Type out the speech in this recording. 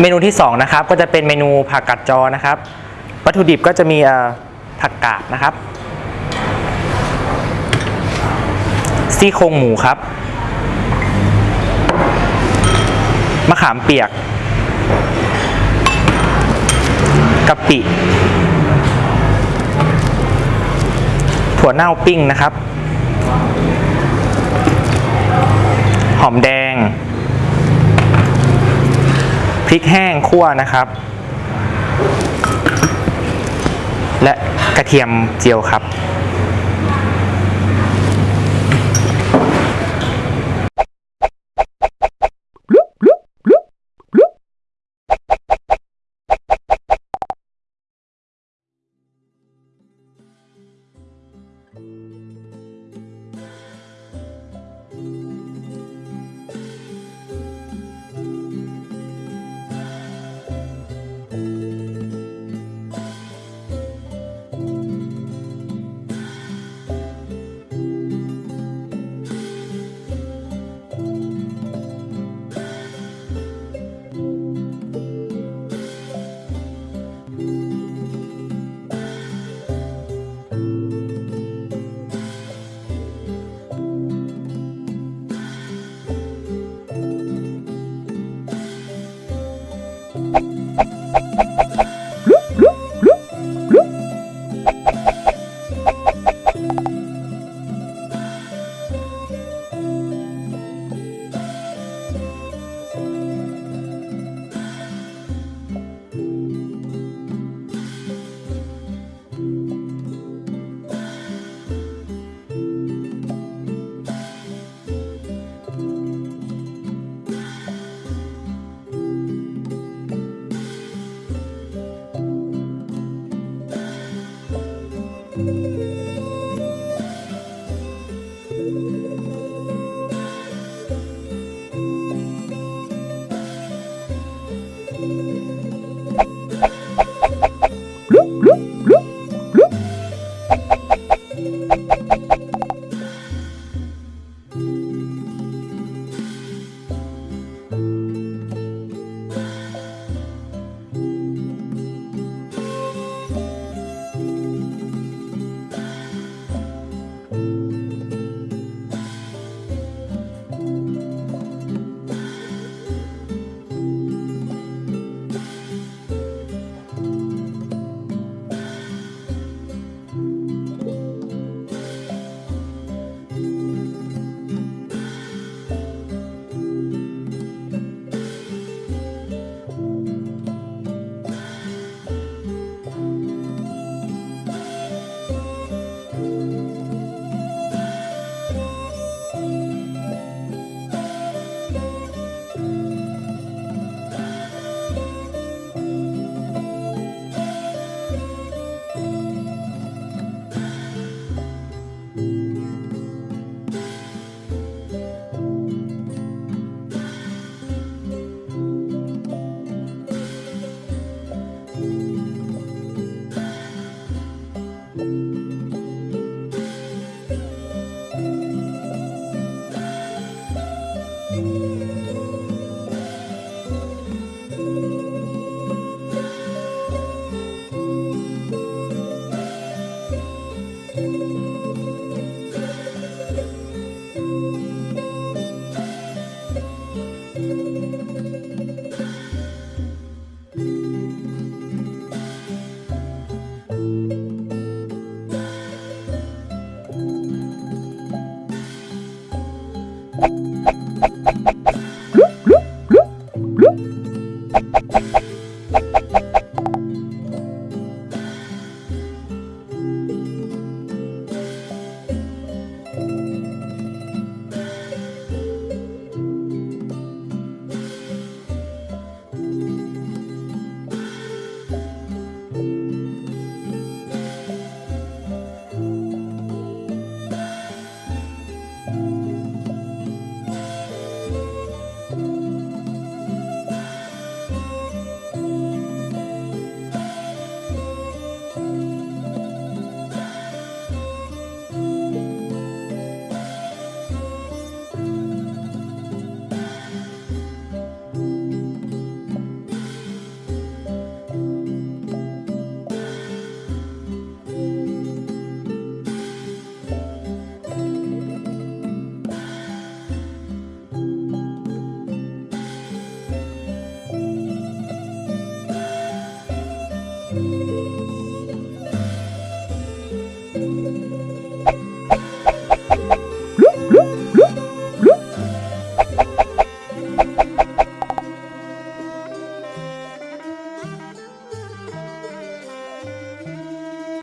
เมนูที่2นะครับก็จะเป็นเมนูผักกัดจอนะครับ วัตถุดิบก็จะมีผักกาดนะครับ ซี่โครงหมูครับ มะขามเปียกกะปิถั่วเน่าปิ้งนะครับ หอมแดง ริกแห้งคั่วนะครับ และกระเทียมเจียวครับ Música